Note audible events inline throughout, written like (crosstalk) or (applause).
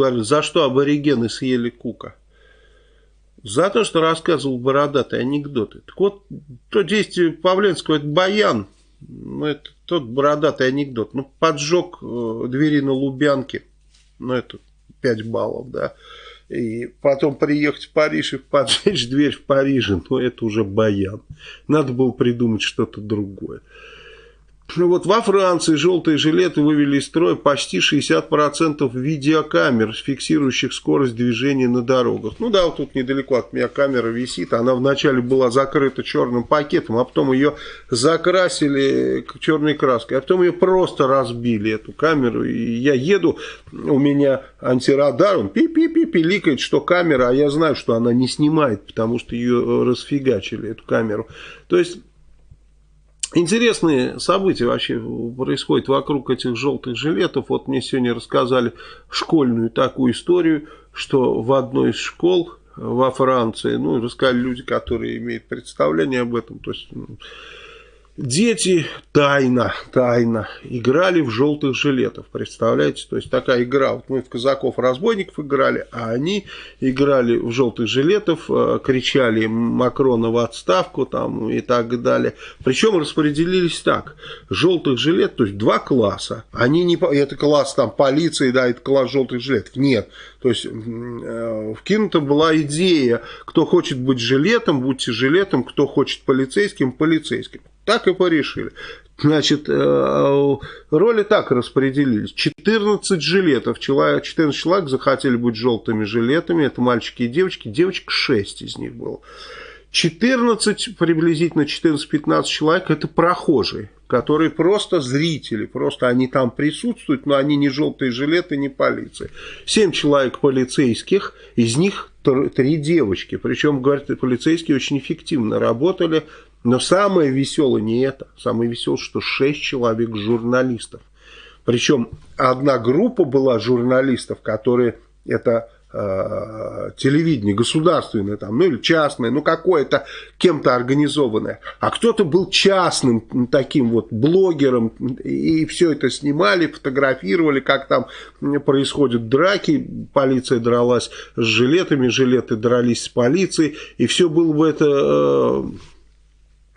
Говорят, за что аборигены съели Кука? За то, что рассказывал бородатые анекдоты. Так вот, то действие Павленского, это баян. Ну, это тот бородатый анекдот. Ну, поджег э, двери на Лубянке. Ну, это 5 баллов, да. И потом приехать в Париж и поджечь дверь в Париже. Ну, это уже баян. Надо было придумать что-то другое. Ну вот во Франции желтые жилеты вывели из строя почти 60% видеокамер, фиксирующих скорость движения на дорогах. Ну да, вот тут недалеко от меня камера висит. Она вначале была закрыта черным пакетом, а потом ее закрасили черной краской. А потом ее просто разбили, эту камеру. И я еду, у меня антирадар, он пи-пи-пи пиликает, что камера, а я знаю, что она не снимает, потому что ее расфигачили, эту камеру. То есть Интересные события вообще происходят вокруг этих желтых жилетов. Вот мне сегодня рассказали школьную такую историю, что в одной из школ во Франции, ну, рассказали люди, которые имеют представление об этом, то есть ну, Дети тайно, тайно играли в желтых жилетов, представляете? То есть такая игра, вот мы в казаков-разбойников играли, а они играли в желтых жилетов, э, кричали Макрона в отставку там и так далее. Причем распределились так, желтых жилет, то есть два класса, они не, это класс там полиции, да, это класс желтых жилетов, нет. То есть э, вкинута была идея, кто хочет быть жилетом, будьте жилетом, кто хочет полицейским, полицейским. Так и порешили. Значит, э, роли так распределились. 14 жилетов. 14 человек захотели быть желтыми жилетами. Это мальчики и девочки. Девочек 6 из них было. 14, приблизительно 14-15 человек, это прохожие, которые просто зрители, просто они там присутствуют, но они не желтые жилеты, не полиция. 7 человек полицейских, из них 3 девочки. Причем, говорят, полицейские очень эффективно работали, но самое веселое не это. Самое веселое, что 6 человек журналистов. Причем одна группа была журналистов, которые это э, телевидение государственное там, ну или частное, ну какое-то кем-то организованное. А кто-то был частным таким вот блогером и все это снимали, фотографировали, как там происходят драки, полиция дралась с жилетами, жилеты дрались с полицией, и все было бы это... Э,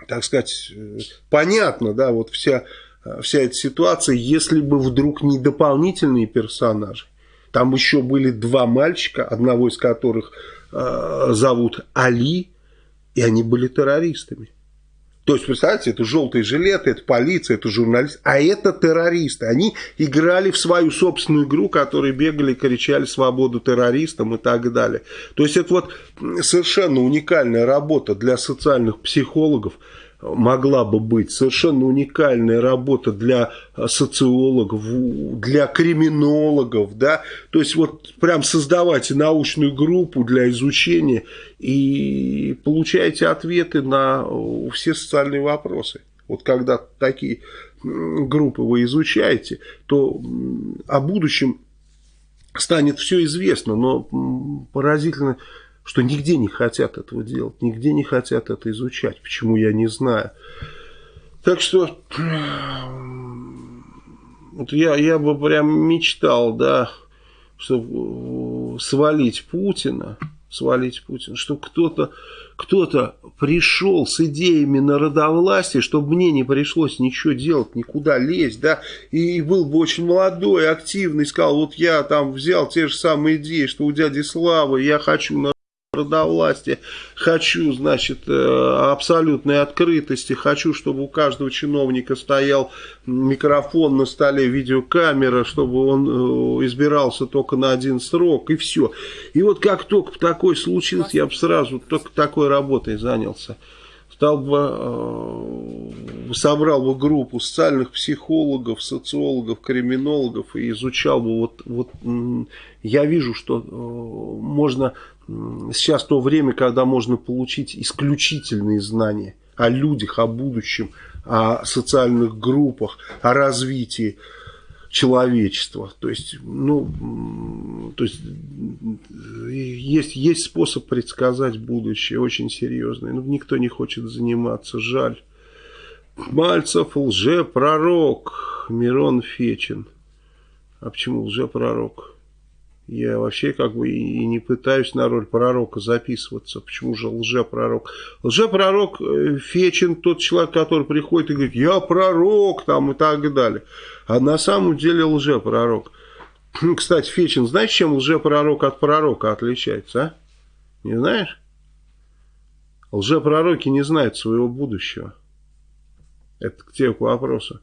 так сказать, э, понятно, да, вот вся, э, вся эта ситуация, если бы вдруг не дополнительные персонажи. Там еще были два мальчика, одного из которых э, зовут Али, и они были террористами. То есть, представьте, это желтые жилеты, это полиция, это журналист, а это террористы. Они играли в свою собственную игру, которые бегали, кричали свободу террористам и так далее. То есть, это вот совершенно уникальная работа для социальных психологов, могла бы быть совершенно уникальная работа для социологов, для криминологов, да, то есть вот прям создавать научную группу для изучения и получаете ответы на все социальные вопросы. Вот когда такие группы вы изучаете, то о будущем станет все известно, но поразительно что нигде не хотят этого делать, нигде не хотят это изучать. Почему, я не знаю. Так что вот я, я бы прям мечтал, да, чтобы свалить Путина, свалить Путина, чтобы кто-то кто-то пришел с идеями народовластия, чтобы мне не пришлось ничего делать, никуда лезть, да, и был бы очень молодой, активный, сказал, вот я там взял те же самые идеи, что у дяди Славы, я хочу народовластия, хочу, значит, э, абсолютной открытости, хочу, чтобы у каждого чиновника стоял микрофон на столе, видеокамера, чтобы он э, избирался только на один срок, и все. И вот как только такое случилось, я бы сразу только такой работой занялся. Стал бы, э, собрал бы группу социальных психологов, социологов, криминологов и изучал бы, вот, вот я вижу, что можно сейчас то время, когда можно получить исключительные знания о людях, о будущем, о социальных группах, о развитии человечества. То есть, ну, то есть, есть, есть способ предсказать будущее, очень серьезный. Но никто не хочет заниматься, жаль. Мальцев лжепророк, Мирон Фечин. А почему лжепророк? Я вообще как бы и не пытаюсь на роль пророка записываться. Почему же лжепророк? Лжепророк э, Фечин тот человек, который приходит и говорит, я пророк там и так далее. А на самом деле лжепророк. Кстати, Фечин, знаешь, чем лжепророк от пророка отличается, а? Не знаешь? Лжепророки не знают своего будущего. Это к тебе к вопросу.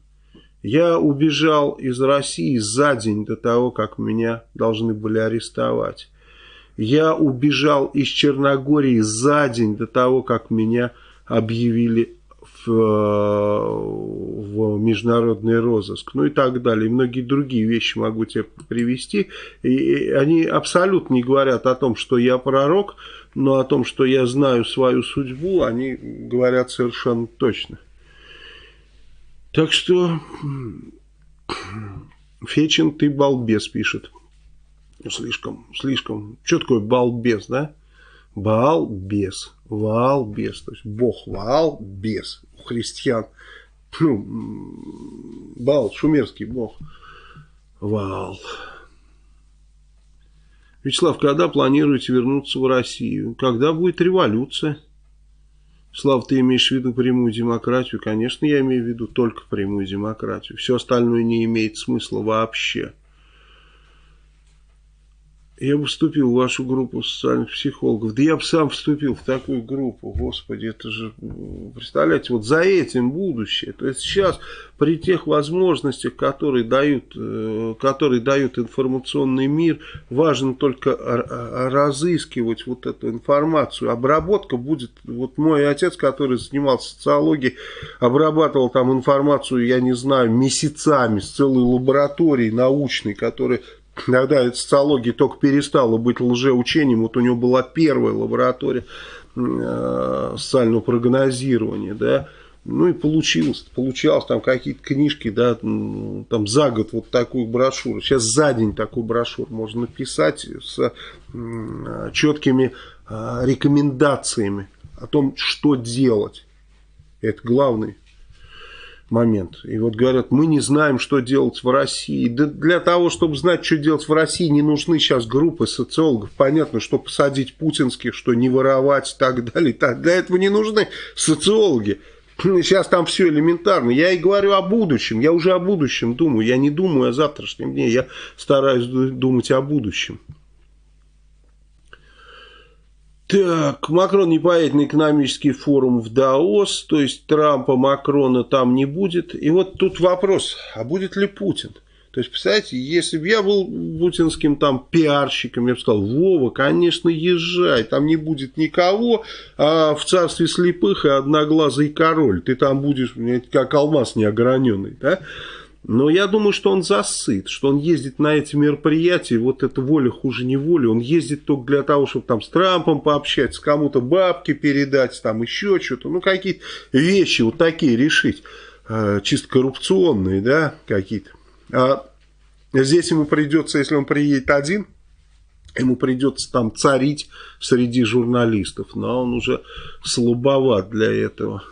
Я убежал из России за день до того, как меня должны были арестовать. Я убежал из Черногории за день до того, как меня объявили в, в международный розыск, ну и так далее. И многие другие вещи могу тебе привести. И они абсолютно не говорят о том, что я пророк, но о том, что я знаю свою судьбу, они говорят совершенно точно. Так что Фечин, ты балбес, пишет. Слишком, слишком. Что такое балбес, да? Балбес. Валбес. То есть Бог Валбес у христиан. Ну, Бал, шумерский бог. Вал. Вячеслав, когда планируете вернуться в Россию? Когда будет революция? Слав, ты имеешь в виду прямую демократию? Конечно, я имею в виду только прямую демократию. Все остальное не имеет смысла вообще. Я бы вступил в вашу группу социальных психологов. Да я бы сам вступил в такую группу. Господи, это же, представляете, вот за этим будущее. То есть сейчас при тех возможностях, которые дают, э, которые дают информационный мир, важно только разыскивать вот эту информацию. Обработка будет, вот мой отец, который занимался социологией, обрабатывал там информацию, я не знаю, месяцами с целой лабораторией научной, которая когда социология только перестала быть лжеучением, вот у него была первая лаборатория э, социального прогнозирования, да, ну и получилось, получалось там какие-то книжки, да, там за год вот такую брошюру, сейчас за день такую брошюру можно написать с четкими э, рекомендациями о том, что делать. Это главный момент. И вот говорят, мы не знаем, что делать в России. Да для того, чтобы знать, что делать в России, не нужны сейчас группы социологов. Понятно, что посадить путинских, что не воровать и так далее. Для этого не нужны социологи. (laughs) Сейчас там все элементарно. Я и говорю о будущем. Я уже о будущем думаю. Я не думаю о завтрашнем дне. Я стараюсь думать о будущем. Так, Макрон не поедет на экономический форум в Даос, то есть Трампа, Макрона там не будет. И вот тут вопрос, а будет ли Путин? То есть, представляете, если бы я был путинским там пиарщиком, я бы сказал, Вова, конечно, езжай, там не будет никого, а в царстве слепых и одноглазый король, ты там будешь, как алмаз неограненный, да? Но я думаю, что он засыт, что он ездит на эти мероприятия, вот это воля хуже не воли, он ездит только для того, чтобы там с Трампом пообщаться, кому-то бабки передать, там еще что-то, ну какие-то вещи вот такие решить, э, чисто коррупционные, да, какие-то. А здесь ему придется, если он приедет один, ему придется там царить среди журналистов, но он уже слабоват для этого.